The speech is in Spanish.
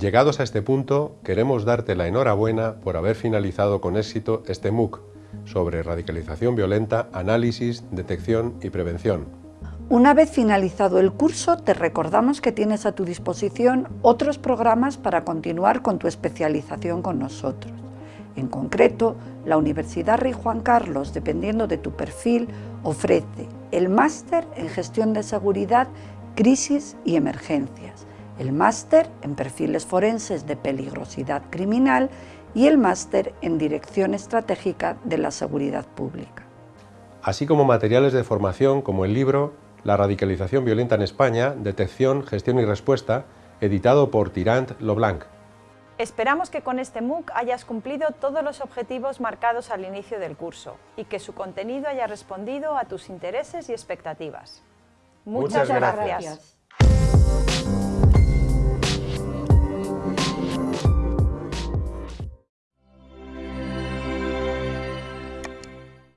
Llegados a este punto, queremos darte la enhorabuena por haber finalizado con éxito este MOOC sobre radicalización violenta, análisis, detección y prevención. Una vez finalizado el curso, te recordamos que tienes a tu disposición otros programas para continuar con tu especialización con nosotros. En concreto, la Universidad Rey Juan Carlos, dependiendo de tu perfil, ofrece el máster en gestión de seguridad, crisis y emergencias, el máster en perfiles forenses de peligrosidad criminal y el máster en dirección estratégica de la seguridad pública. Así como materiales de formación como el libro La radicalización violenta en España, detección, gestión y respuesta, editado por Tirant Loblanc. Esperamos que con este MOOC hayas cumplido todos los objetivos marcados al inicio del curso y que su contenido haya respondido a tus intereses y expectativas. Muchas, gracias.